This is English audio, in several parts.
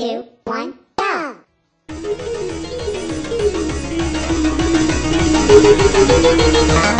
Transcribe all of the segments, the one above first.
two, one, go!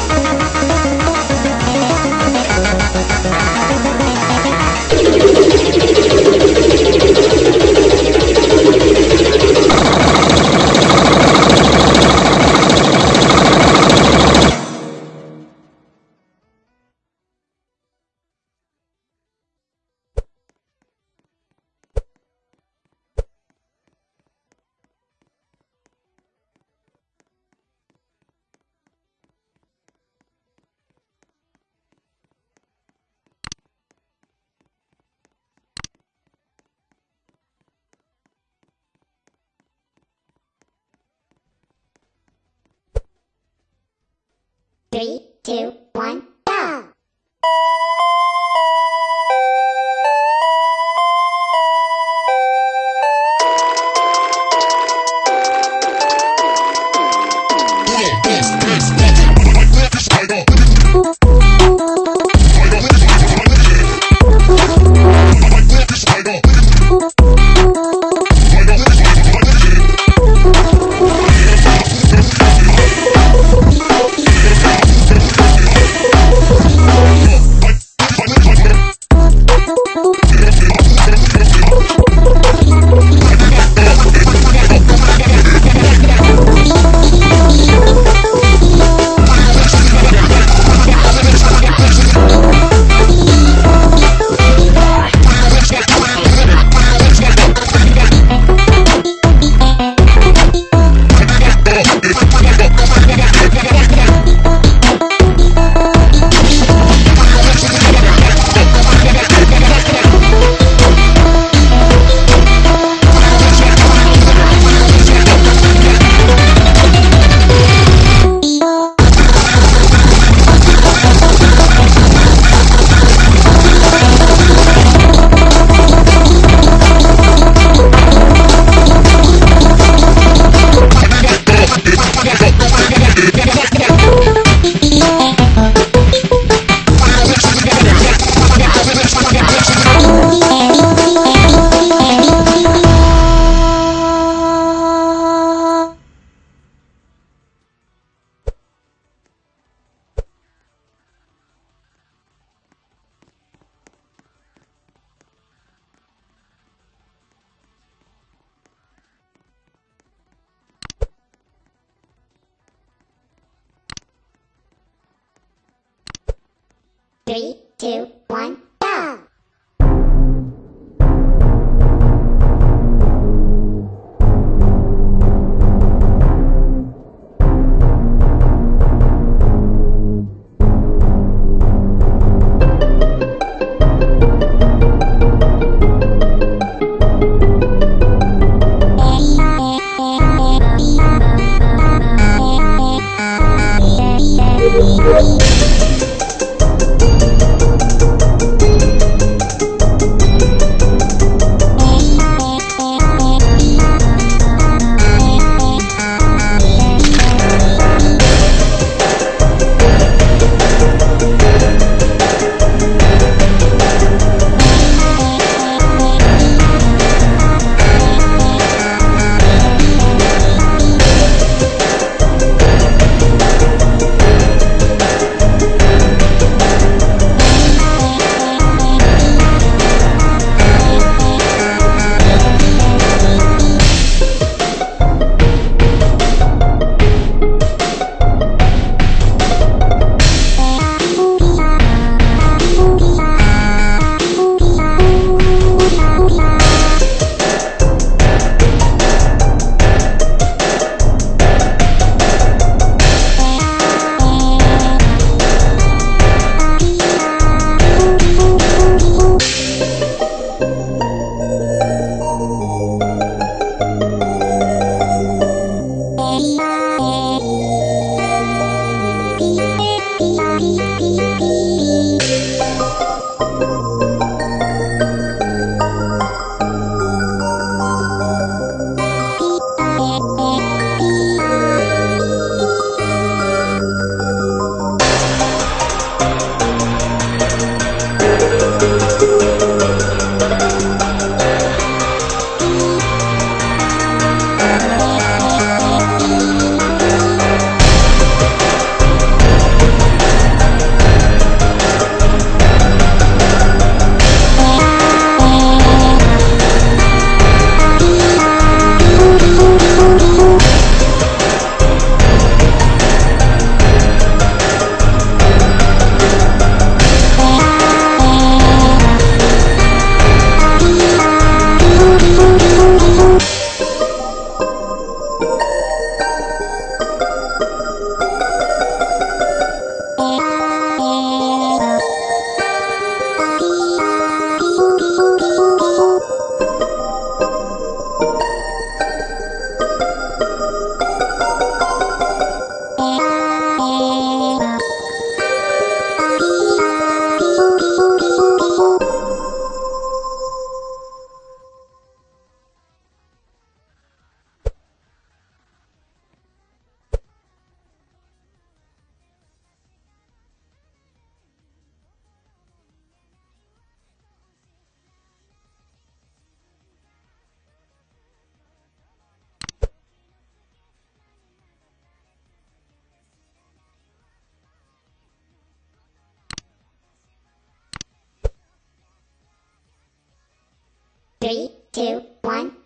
two, one, Three, two, one, Three, two, one.